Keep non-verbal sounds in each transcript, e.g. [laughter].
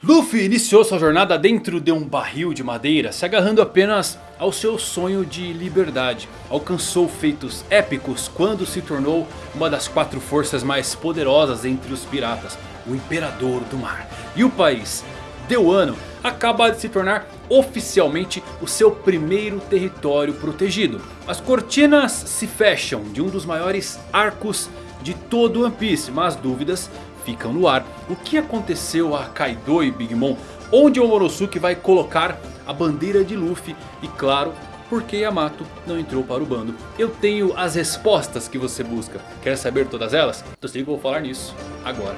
Luffy iniciou sua jornada dentro de um barril de madeira, se agarrando apenas ao seu sonho de liberdade. Alcançou feitos épicos quando se tornou uma das quatro forças mais poderosas entre os piratas, o Imperador do Mar. E o país, Deuano, acaba de se tornar oficialmente o seu primeiro território protegido. As cortinas se fecham de um dos maiores arcos de todo One Piece, mas dúvidas ficam no ar. O que aconteceu a Kaido e Big Mom? Onde o Morosuke vai colocar a bandeira de Luffy? E claro, por que Yamato não entrou para o bando? Eu tenho as respostas que você busca. Quer saber todas elas? Então se liga, eu vou falar nisso agora.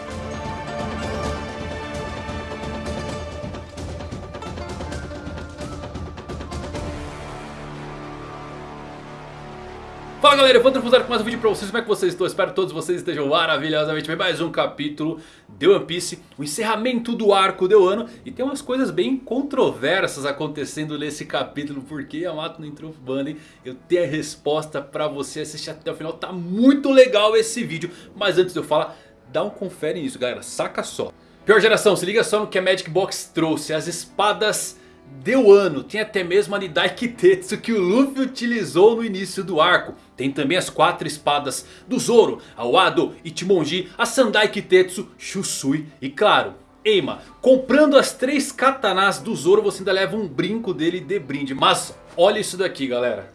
Fala galera, vou transfusar com mais um vídeo pra vocês, como é que vocês estão? Espero que todos vocês estejam maravilhosamente bem. Mais um capítulo de One Piece, o encerramento do arco de Wano E tem umas coisas bem controversas acontecendo nesse capítulo Porque Yamato não entrou hein? Eu tenho a resposta pra você, assistir até o final, tá muito legal esse vídeo. Mas antes de eu falar, dá um confere nisso galera, saca só. Pior geração, se liga só no que a Magic Box trouxe, as espadas Deu ano, tem até mesmo a Nidai Kitetsu que o Luffy utilizou no início do arco. Tem também as quatro espadas do Zoro, a Wado, Ichimonji, a Sandai Kitetsu, Shusui e claro... Eima, comprando as três katanas do Zoro você ainda leva um brinco dele de brinde. Mas olha isso daqui galera.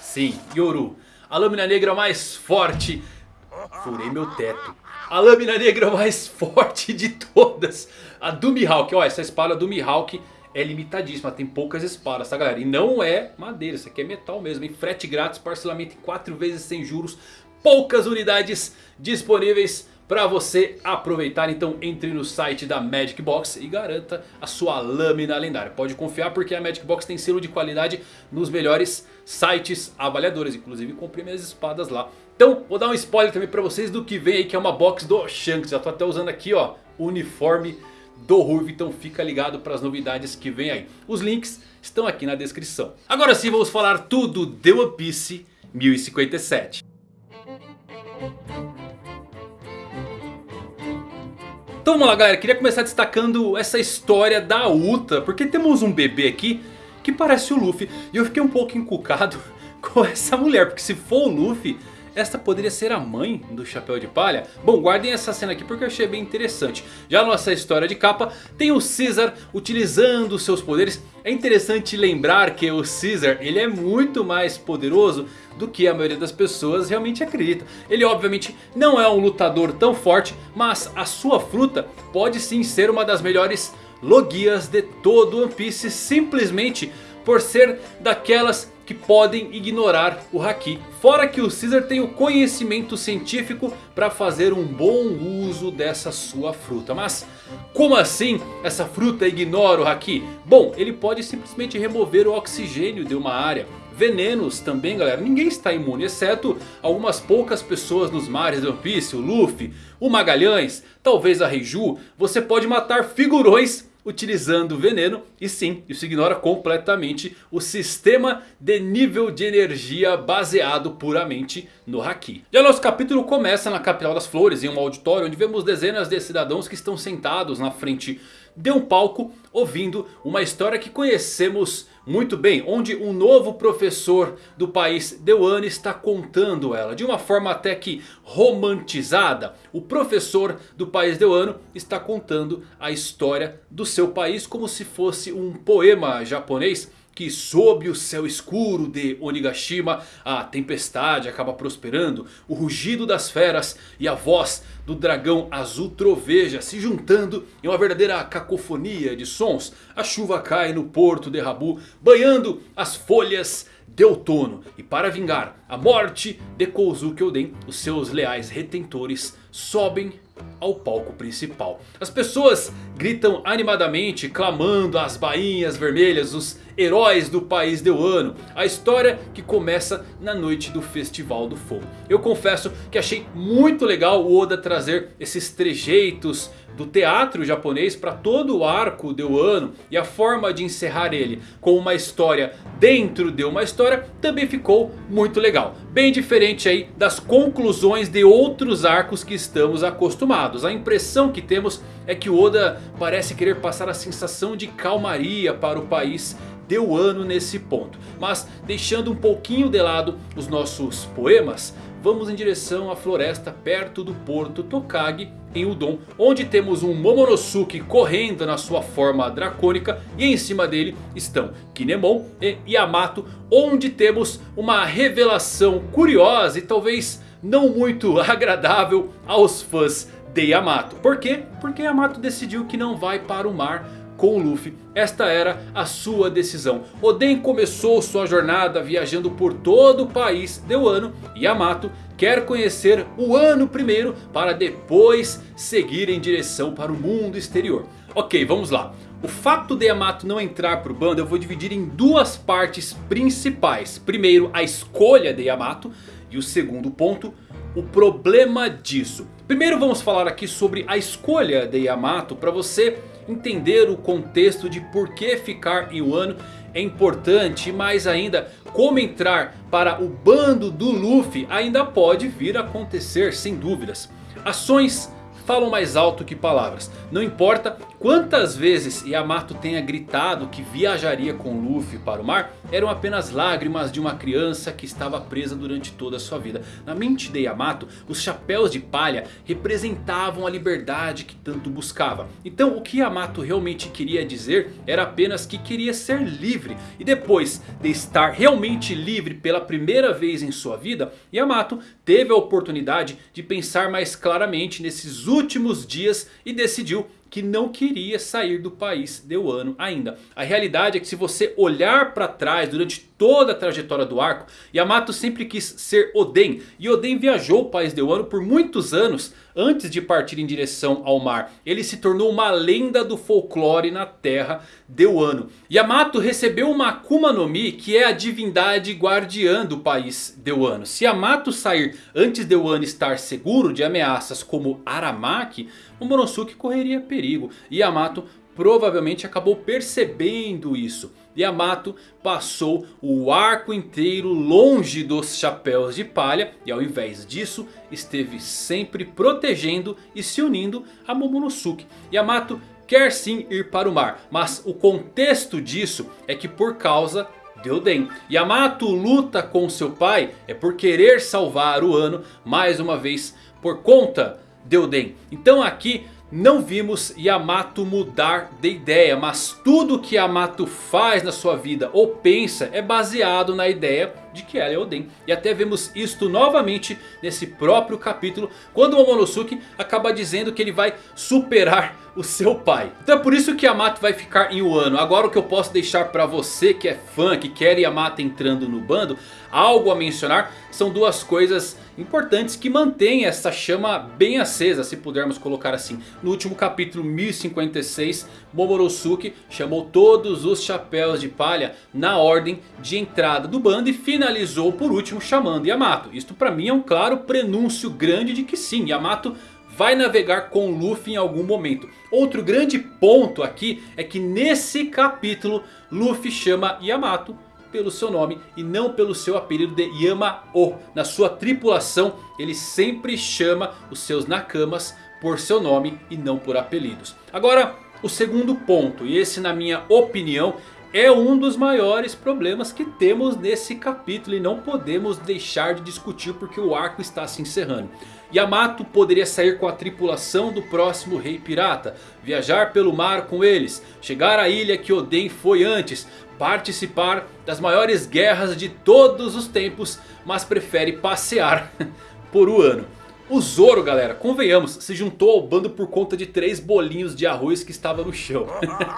Sim, Yoru, a lâmina negra mais forte. Furei meu teto. A lâmina negra mais [laughs] forte de todas. A do Mihawk. Ó, essa espada do Mihawk é limitadíssima. Tem poucas espadas, tá galera? E não é madeira. Isso aqui é metal mesmo. Hein? Frete grátis, parcelamento em 4 vezes sem juros. Poucas unidades disponíveis para você aproveitar. Então entre no site da Magic Box e garanta a sua lâmina lendária. Pode confiar porque a Magic Box tem selo de qualidade nos melhores sites avaliadores. Inclusive comprei minhas espadas lá. Então vou dar um spoiler também para vocês do que vem aí que é uma box do Shanks. Já tô até usando aqui ó, o uniforme do Ruivo. Então fica ligado para as novidades que vem aí. Os links estão aqui na descrição. Agora sim vamos falar tudo de One Piece 1057. Então vamos lá galera, queria começar destacando essa história da Uta. Porque temos um bebê aqui que parece o Luffy. E eu fiquei um pouco encucado [laughs] com essa mulher. Porque se for o Luffy esta poderia ser a mãe do Chapéu de Palha? Bom, guardem essa cena aqui porque eu achei bem interessante. Já nossa história de capa tem o Caesar utilizando seus poderes. É interessante lembrar que o Caesar ele é muito mais poderoso do que a maioria das pessoas realmente acredita. Ele obviamente não é um lutador tão forte, mas a sua fruta pode sim ser uma das melhores logias de todo One Piece. Simplesmente por ser daquelas que podem ignorar o Haki. Fora que o Caesar tem o conhecimento científico para fazer um bom uso dessa sua fruta. Mas como assim essa fruta ignora o Haki? Bom, ele pode simplesmente remover o oxigênio de uma área. Venenos também galera, ninguém está imune exceto algumas poucas pessoas nos mares de One Piece, o Luffy, o Magalhães, talvez a Reiju. Você pode matar figurões utilizando veneno. E sim, isso ignora completamente o sistema de nível de energia baseado puramente no Haki. Já nosso capítulo começa na capital das flores, em um auditório onde vemos dezenas de cidadãos que estão sentados na frente de um palco ouvindo uma história que conhecemos muito bem. Onde um novo professor do país Deuane está contando ela. De uma forma até que romantizada. O professor do país Deuano está contando a história do seu país como se fosse um poema japonês que sob o céu escuro de Onigashima a tempestade acaba prosperando. O rugido das feras e a voz do dragão azul troveja se juntando em uma verdadeira cacofonia de sons. A chuva cai no porto de Rabu banhando as folhas de outono. E para vingar a morte de Kozuki Oden, os seus leais retentores sobem ao palco principal. As pessoas gritam animadamente, clamando as bainhas vermelhas, os heróis do país de Wano. A história que começa na noite do Festival do Fogo. Eu confesso que achei muito legal o Oda trazer esses trejeitos do teatro japonês para todo o arco de Wano. E a forma de encerrar ele com uma história dentro de uma história também ficou muito legal. Bem diferente aí das conclusões de outros arcos que estamos acostumados. A impressão que temos é que Oda parece querer passar a sensação de calmaria para o país de Wano nesse ponto. Mas deixando um pouquinho de lado os nossos poemas, vamos em direção à floresta perto do porto Tokage em Udon. Onde temos um Momonosuke correndo na sua forma dracônica. E em cima dele estão Kinemon e Yamato. Onde temos uma revelação curiosa e talvez não muito [laughs] agradável aos fãs de Yamato. Por quê? Porque Yamato decidiu que não vai para o mar com o Luffy. Esta era a sua decisão. Oden começou sua jornada viajando por todo o país de Wano. E Yamato quer conhecer o Wano primeiro para depois seguir em direção para o mundo exterior. Ok, vamos lá. O fato de Yamato não entrar para o bando eu vou dividir em duas partes principais. Primeiro a escolha de Yamato e o segundo ponto o problema disso. Primeiro vamos falar aqui sobre a escolha de Yamato para você entender o contexto de por que ficar em Wano é importante. Mais ainda, como entrar para o bando do Luffy ainda pode vir a acontecer sem dúvidas. Ações falam mais alto que palavras. Não importa quantas vezes Yamato tenha gritado que viajaria com Luffy para o mar. Eram apenas lágrimas de uma criança que estava presa durante toda a sua vida. Na mente de Yamato, os chapéus de palha representavam a liberdade que tanto buscava. Então o que Yamato realmente queria dizer era apenas que queria ser livre. E depois de estar realmente livre pela primeira vez em sua vida. Yamato teve a oportunidade de pensar mais claramente nesses últimos dias e decidiu que não queria sair do país de Wano ainda. A realidade é que se você olhar para trás durante toda a trajetória do arco, Yamato sempre quis ser Oden. E Oden viajou o país de Wano por muitos anos antes de partir em direção ao mar. Ele se tornou uma lenda do folclore na terra de Wano. Yamato recebeu uma Akuma no Mi que é a divindade guardiã do país de Wano. Se Yamato sair antes de Wano estar seguro de ameaças como Aramaki, o Momonosuke correria perigo. E Yamato provavelmente acabou percebendo isso. Yamato passou o arco inteiro longe dos chapéus de palha. E ao invés disso esteve sempre protegendo e se unindo a Momonosuke. Yamato quer sim ir para o mar. Mas o contexto disso é que por causa de Oden. Yamato luta com seu pai é por querer salvar o ano mais uma vez por conta de Oden. Então aqui não vimos Yamato mudar de ideia, mas tudo que Yamato faz na sua vida ou pensa é baseado na ideia de que ela é Oden. E até vemos isto novamente nesse próprio capítulo, quando Momonosuke acaba dizendo que ele vai superar o seu pai. Então é por isso que Yamato vai ficar em Wano. Agora o que eu posso deixar para você que é fã, que quer Yamato entrando no bando, algo a mencionar são duas coisas importantes que mantêm essa chama bem acesa, se pudermos colocar assim. No último capítulo 1056, Momonosuke chamou todos os chapéus de palha na ordem de entrada do bando e finalizou por último chamando Yamato. Isto para mim é um claro prenúncio grande de que sim, Yamato vai navegar com Luffy em algum momento. Outro grande ponto aqui é que nesse capítulo Luffy chama Yamato pelo seu nome e não pelo seu apelido de Yama-O. Na sua tripulação ele sempre chama os seus Nakamas por seu nome e não por apelidos. Agora o segundo ponto, e esse na minha opinião é um dos maiores problemas que temos nesse capítulo e não podemos deixar de discutir porque o arco está se encerrando. Yamato poderia sair com a tripulação do próximo rei pirata, viajar pelo mar com eles, chegar à ilha que Oden foi antes, participar das maiores guerras de todos os tempos, mas prefere passear [laughs] por um ano. O Zoro, galera, convenhamos, se juntou ao bando por conta de três bolinhos de arroz que estava no chão.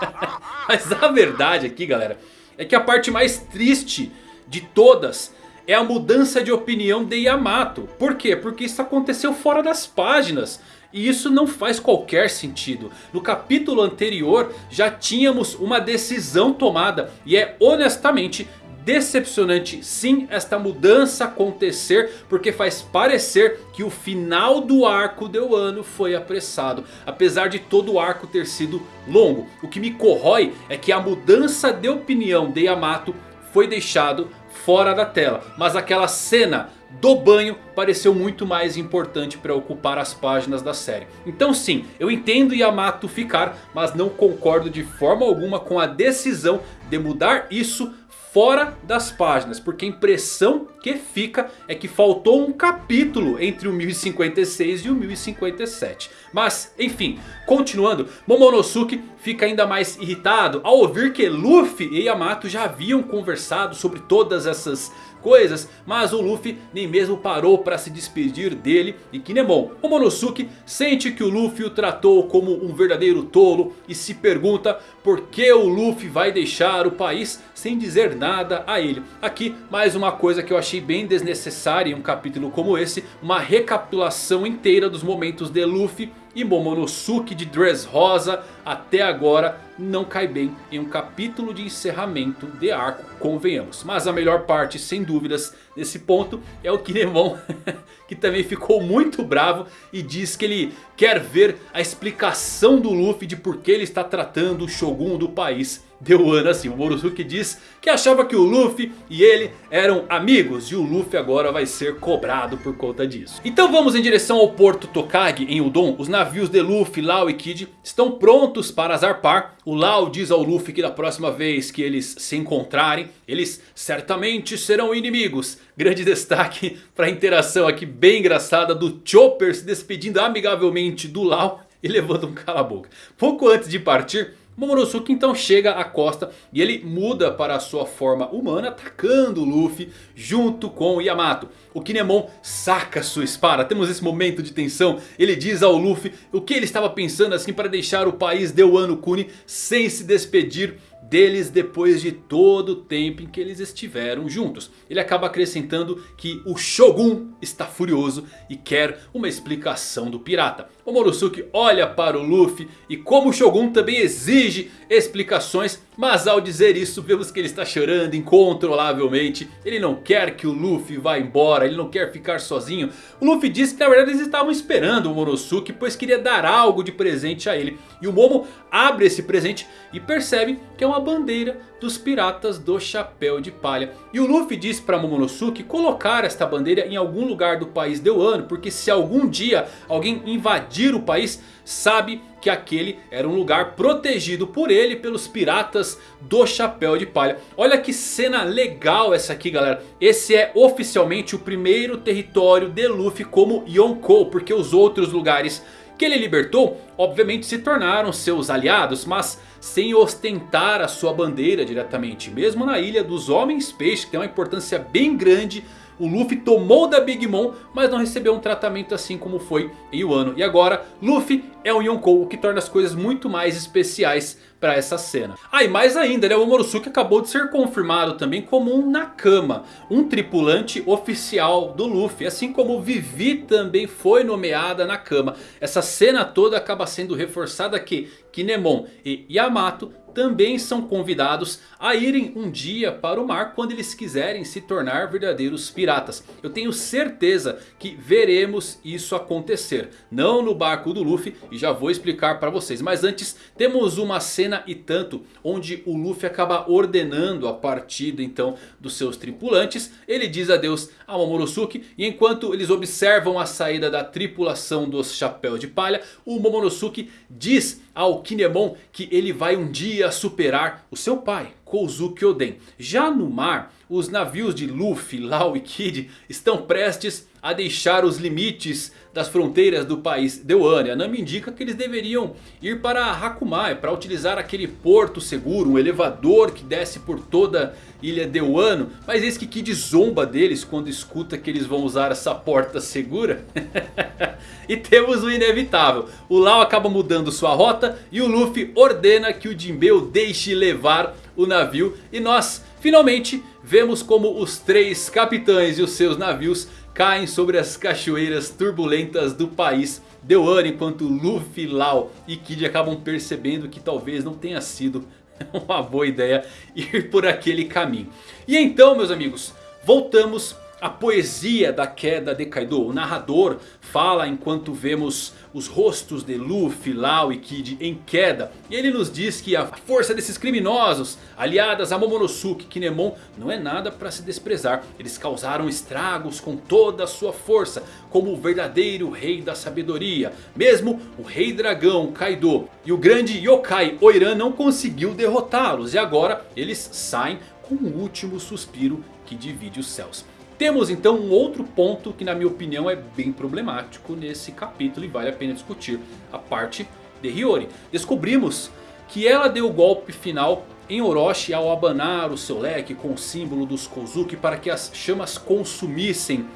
[laughs] Mas a verdade aqui, galera, é que a parte mais triste de todas é a mudança de opinião de Yamato. Por quê? Porque isso aconteceu fora das páginas. E isso não faz qualquer sentido. No capítulo anterior já tínhamos uma decisão tomada. E é honestamente decepcionante sim esta mudança acontecer. Porque faz parecer que o final do arco de Wano foi apressado. Apesar de todo o arco ter sido longo. O que me corrói é que a mudança de opinião de Yamato foi deixado fora da tela. Mas aquela cena do banho pareceu muito mais importante para ocupar as páginas da série. Então sim, eu entendo Yamato ficar, mas não concordo de forma alguma com a decisão de mudar isso fora das páginas. Porque a impressão que fica é que faltou um capítulo entre o 1056 e o 1057. Mas enfim, continuando, Momonosuke fica ainda mais irritado ao ouvir que Luffy e Yamato já haviam conversado sobre todas essas coisas. Mas o Luffy nem mesmo parou para se despedir dele e Kinemon. Momonosuke sente que o Luffy o tratou como um verdadeiro tolo. E se pergunta por que o Luffy vai deixar o país sem dizer nada a ele. Aqui mais uma coisa que eu achei bem desnecessária em um capítulo como esse. Uma recapitulação inteira dos momentos de Luffy e Momonosuke de Dress Rosa até agora não cai bem em um capítulo de encerramento de arco, convenhamos. Mas a melhor parte, sem dúvidas, nesse ponto é o Kinemon, [laughs] que também ficou muito bravo e diz que ele quer ver a explicação do Luffy de por que ele está tratando o Shogun do país deu ano assim. O Morosuke diz que achava que o Luffy e ele eram amigos. E o Luffy agora vai ser cobrado por conta disso. Então vamos em direção ao porto Tokage em Udon. Os navios de Luffy, Lau e Kid estão prontos para zarpar. O Lau diz ao Luffy que da próxima vez que eles se encontrarem, eles certamente serão inimigos. Grande [laughs] destaque para a interação aqui bem engraçada do Chopper se despedindo amigavelmente do Lau e levando um cala-boca. Pouco antes de partir... Momonosuke então chega à costa e ele muda para a sua forma humana atacando o Luffy junto com o Yamato. O Kinemon saca sua espada, temos esse momento de tensão. Ele diz ao Luffy o que ele estava pensando assim para deixar o país de Wano Kuni sem se despedir deles depois de todo o tempo em que eles estiveram juntos. Ele acaba acrescentando que o Shogun está furioso e quer uma explicação do pirata. O Morosuke olha para o Luffy e como o Shogun também exige explicações. Mas ao dizer isso vemos que ele está chorando incontrolavelmente. Ele não quer que o Luffy vá embora, ele não quer ficar sozinho. O Luffy diz que na verdade eles estavam esperando o Morosuke pois queria dar algo de presente a ele. E o Momo abre esse presente e percebe que é uma bandeira dos piratas do chapéu de palha. E o Luffy diz para Momonosuke colocar esta bandeira em algum lugar do país de Wano. Porque se algum dia alguém invadir o país, sabe que aquele era um lugar protegido por ele pelos piratas do chapéu de palha. Olha que cena legal essa aqui galera. Esse é oficialmente o primeiro território de Luffy como Yonkou. Porque os outros lugares que ele libertou obviamente se tornaram seus aliados. Mas sem ostentar a sua bandeira diretamente. Mesmo na ilha dos Homens Peixe que tem uma importância bem grande o Luffy tomou da Big Mom, mas não recebeu um tratamento assim como foi em Wano. E agora, Luffy é um Yonkou, o que torna as coisas muito mais especiais para essa cena. Ah, e mais ainda, né? O Morosuke acabou de ser confirmado também como um Nakama. Um tripulante oficial do Luffy. Assim como Vivi também foi nomeada Nakama. Essa cena toda acaba sendo reforçada que Kinemon e Yamato também são convidados a irem um dia para o mar quando eles quiserem se tornar verdadeiros piratas. Eu tenho certeza que veremos isso acontecer. Não no barco do Luffy e já vou explicar para vocês. Mas antes temos uma cena e tanto onde o Luffy acaba ordenando a partida então dos seus tripulantes. Ele diz adeus a Momonosuke e enquanto eles observam a saída da tripulação dos chapéus de palha. O Momonosuke diz ao Kinemon que ele vai um dia superar o seu pai, Kozuki Oden. Já no mar, os navios de Luffy, Lau e Kid estão prestes a deixar os limites das fronteiras do país de Wano. A Nami indica que eles deveriam ir para Hakumai para utilizar aquele porto seguro, um elevador que desce por toda a ilha de Wano. Mas eis que Kid zomba deles quando escuta que eles vão usar essa porta segura. [laughs] e temos o inevitável. O Lau acaba mudando sua rota e o Luffy ordena que o Jinbei deixe levar o navio. E nós finalmente vemos como os três capitães e os seus navios caem sobre as cachoeiras turbulentas do país Deoane enquanto Luffy, Lau e Kid acabam percebendo que talvez não tenha sido [laughs] uma boa ideia ir por aquele caminho. E então meus amigos, voltamos a poesia da queda de Kaido. O narrador fala enquanto vemos os rostos de Luffy, Lau e Kid em queda. E ele nos diz que a força desses criminosos, aliadas a Momonosuke e Kinemon, não é nada para se desprezar. Eles causaram estragos com toda a sua força, como o verdadeiro rei da sabedoria. Mesmo o rei dragão Kaido e o grande yokai Oiran não conseguiu derrotá-los. E agora eles saem com o último suspiro que divide os céus. Temos então um outro ponto que na minha opinião é bem problemático nesse capítulo e vale a pena discutir. A parte de Hiyori. Descobrimos que ela deu o golpe final em Orochi ao abanar o seu leque com o símbolo dos Kozuki para que as chamas consumissem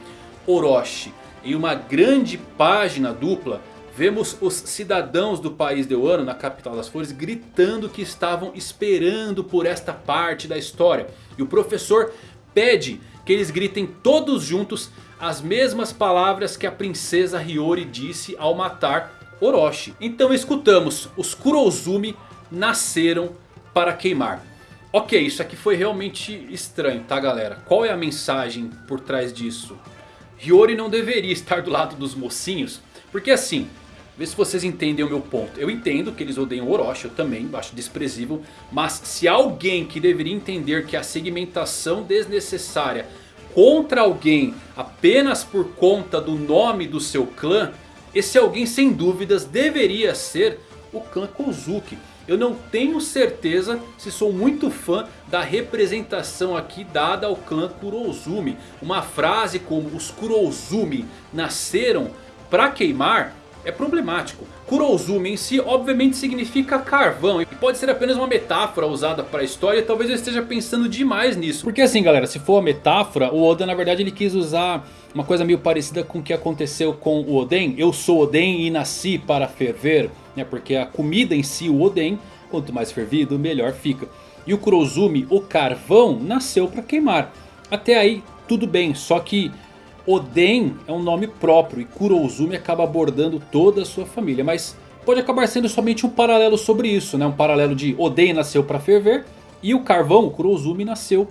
Orochi. Em uma grande página dupla vemos os cidadãos do país de Wano na capital das flores gritando que estavam esperando por esta parte da história. E o professor pede que eles gritem todos juntos as mesmas palavras que a princesa Hiyori disse ao matar Orochi. Então escutamos, os Kurozumi nasceram para queimar. Ok, isso aqui foi realmente estranho, tá galera? Qual é a mensagem por trás disso? Hiyori não deveria estar do lado dos mocinhos, porque assim, Vê se vocês entendem o meu ponto. Eu entendo que eles odeiam Orochi, eu também acho desprezível. Mas se alguém que deveria entender que a segmentação desnecessária contra alguém apenas por conta do nome do seu clã. Esse alguém sem dúvidas deveria ser o clã Kozuki. Eu não tenho certeza se sou muito fã da representação aqui dada ao clã Kurozumi. Uma frase como os Kurozumi nasceram para queimar é problemático. Kurozumi em si obviamente significa carvão e pode ser apenas uma metáfora usada para a história. Talvez eu esteja pensando demais nisso. Porque assim galera, se for metáfora, o Oda na verdade ele quis usar uma coisa meio parecida com o que aconteceu com o Oden. Eu sou Oden e nasci para ferver, né? porque a comida em si, o Oden, quanto mais fervido melhor fica. E o Kurozumi, o carvão, nasceu para queimar. Até aí tudo bem, só que Oden é um nome próprio e Kurouzumi acaba abordando toda a sua família. Mas pode acabar sendo somente um paralelo sobre isso. Né? Um paralelo de Oden nasceu para ferver e o carvão, o Kurouzumi, nasceu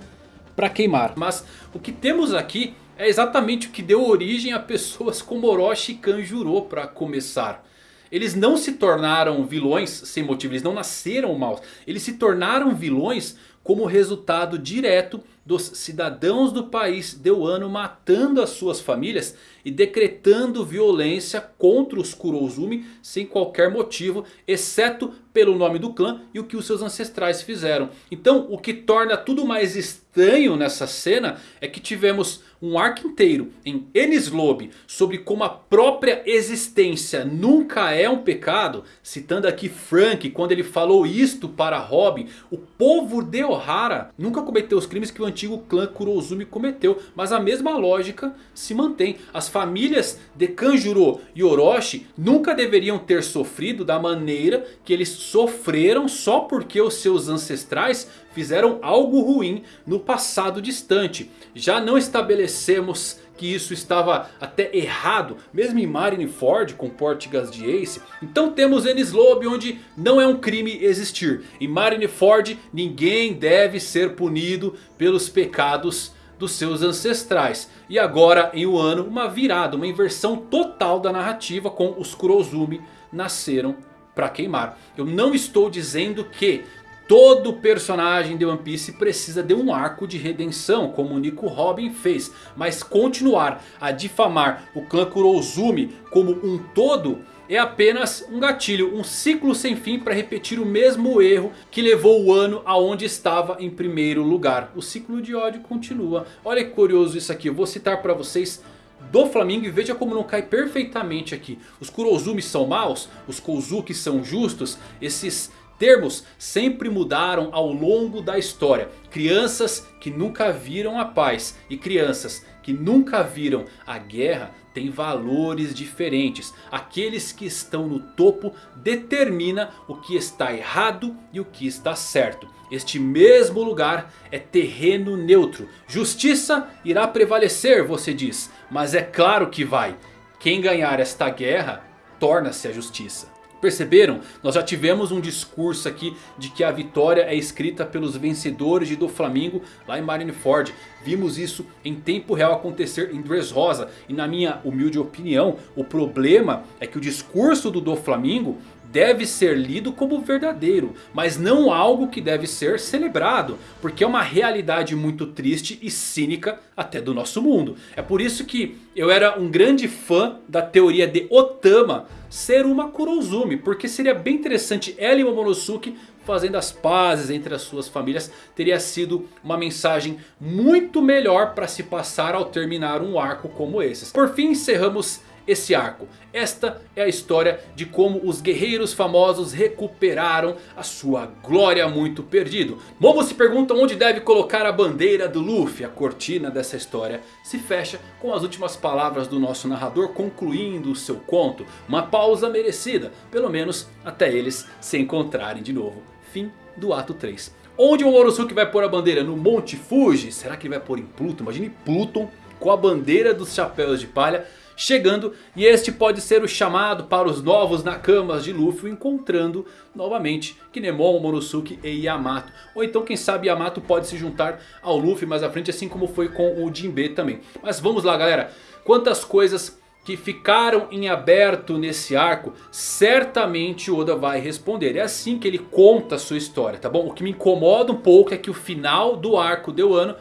para queimar. Mas o que temos aqui é exatamente o que deu origem a pessoas como Orochi e Kanjuro para começar. Eles não se tornaram vilões sem motivo, eles não nasceram maus. Eles se tornaram vilões como resultado direto dos cidadãos do país Deuano matando as suas famílias e decretando violência contra os Kurozumi sem qualquer motivo, exceto pelo nome do clã e o que os seus ancestrais fizeram. Então o que torna tudo mais estranho nessa cena é que tivemos um arco inteiro em Lobby sobre como a própria existência nunca é um pecado. Citando aqui Frank quando ele falou isto para Robin. O povo de Ohara nunca cometeu os crimes que o antigo clã Kurozumi cometeu. Mas a mesma lógica se mantém. As famílias de Kanjuro e Orochi nunca deveriam ter sofrido da maneira que eles sofreram só porque os seus ancestrais fizeram algo ruim no passado distante. Já não estabelecemos que isso estava até errado, mesmo em Marineford com Portigas de Ace. Então temos Enies Lobby onde não é um crime existir. Em Marineford ninguém deve ser punido pelos pecados dos seus ancestrais. E agora em Wano uma virada, uma inversão total da narrativa com os Kurozumi nasceram para queimar. Eu não estou dizendo que Todo personagem de One Piece precisa de um arco de redenção, como o Nico Robin fez. Mas continuar a difamar o clã Kurozumi como um todo é apenas um gatilho, um ciclo sem fim para repetir o mesmo erro que levou o ano aonde estava em primeiro lugar. O ciclo de ódio continua. Olha que curioso isso aqui, eu vou citar para vocês do Flamengo e veja como não cai perfeitamente aqui. Os Kurozumi são maus, os Kozuki são justos, esses Termos sempre mudaram ao longo da história. Crianças que nunca viram a paz e crianças que nunca viram a guerra têm valores diferentes. Aqueles que estão no topo determina o que está errado e o que está certo. Este mesmo lugar é terreno neutro. Justiça irá prevalecer, você diz. Mas é claro que vai. Quem ganhar esta guerra torna-se a justiça. Perceberam? Nós já tivemos um discurso aqui de que a vitória é escrita pelos vencedores de Doflamingo lá em Marineford. Vimos isso em tempo real acontecer em Dressrosa. E na minha humilde opinião, o problema é que o discurso do Doflamingo deve ser lido como verdadeiro, mas não algo que deve ser celebrado, porque é uma realidade muito triste e cínica até do nosso mundo. É por isso que eu era um grande fã da teoria de Otama ser uma Kurozumi, porque seria bem interessante ela e Momonosuke fazendo as pazes entre as suas famílias teria sido uma mensagem muito melhor para se passar ao terminar um arco como esses. Por fim encerramos esse arco. Esta é a história de como os guerreiros famosos recuperaram a sua glória muito perdido. Momo se pergunta onde deve colocar a bandeira do Luffy. A cortina dessa história se fecha com as últimas palavras do nosso narrador concluindo o seu conto. Uma pausa merecida, pelo menos até eles se encontrarem de novo. Fim do ato 3. Onde o Morosuke vai pôr a bandeira? No Monte Fuji? Será que ele vai pôr em Pluton? Imagine Pluton com a bandeira dos chapéus de palha chegando. E este pode ser o chamado para os novos Nakamas de Luffy encontrando novamente Kinemon, Monosuke e Yamato. Ou então quem sabe Yamato pode se juntar ao Luffy mais à frente assim como foi com o Jinbe também. Mas vamos lá galera, quantas coisas que ficaram em aberto nesse arco, certamente Oda vai responder. É assim que ele conta a sua história, tá bom? O que me incomoda um pouco é que o final do arco de Wano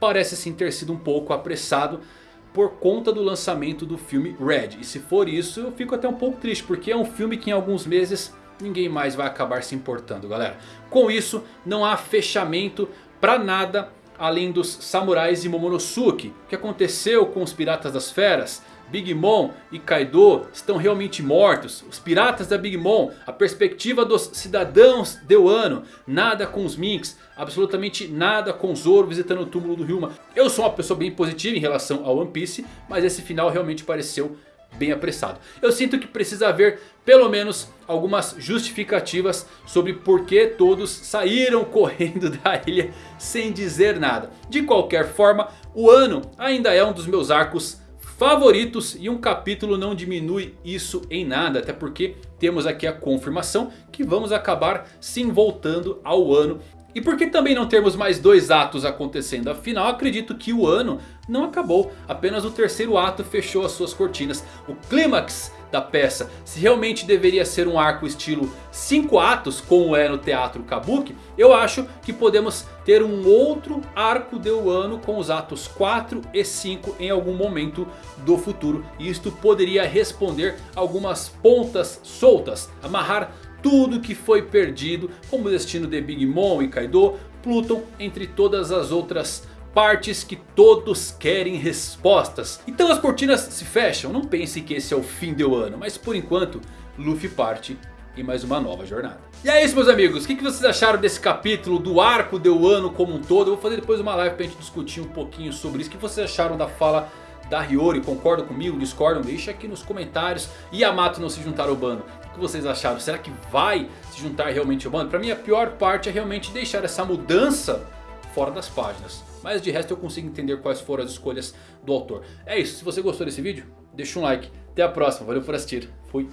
parece sim ter sido um pouco apressado por conta do lançamento do filme Red. E se for isso eu fico até um pouco triste, porque é um filme que em alguns meses ninguém mais vai acabar se importando galera. Com isso não há fechamento para nada além dos samurais e Momonosuke. O que aconteceu com os piratas das feras? Big Mom e Kaido estão realmente mortos. Os piratas da Big Mom, a perspectiva dos cidadãos de Wano. Nada com os Minks, absolutamente nada com Zoro visitando o túmulo do Ryuma. Eu sou uma pessoa bem positiva em relação ao One Piece, mas esse final realmente pareceu bem apressado. Eu sinto que precisa haver pelo menos algumas justificativas sobre por que todos saíram [laughs] correndo da ilha sem dizer nada. De qualquer forma, o ano ainda é um dos meus arcos favoritos e um capítulo não diminui isso em nada. Até porque temos aqui a confirmação que vamos acabar sim voltando ao ano. E por que também não termos mais dois atos acontecendo? Afinal acredito que o ano não acabou. Apenas o terceiro ato fechou as suas cortinas. O clímax da peça. Se realmente deveria ser um arco estilo 5 atos como é no teatro Kabuki. Eu acho que podemos ter um outro arco de Wano com os atos 4 e 5 em algum momento do futuro. E isto poderia responder algumas pontas soltas. Amarrar tudo que foi perdido como o destino de Big Mom e Kaido, Pluton entre todas as outras partes que todos querem respostas. Então as cortinas se fecham, não pense que esse é o fim do ano, mas por enquanto Luffy parte em mais uma nova jornada. E é isso meus amigos, o que vocês acharam desse capítulo do arco do ano como um todo? Eu vou fazer depois uma live pra gente discutir um pouquinho sobre isso. O que vocês acharam da fala da Hiyori? Concordam comigo? Discordam? Deixa aqui nos comentários. E Yamato não se juntar ao bando. O que vocês acharam? Será que vai se juntar realmente ao bando? Pra mim a pior parte é realmente deixar essa mudança fora das páginas. Mas de resto eu consigo entender quais foram as escolhas do autor. É isso, se você gostou desse vídeo, deixa um like. Até a próxima, valeu por assistir. Fui.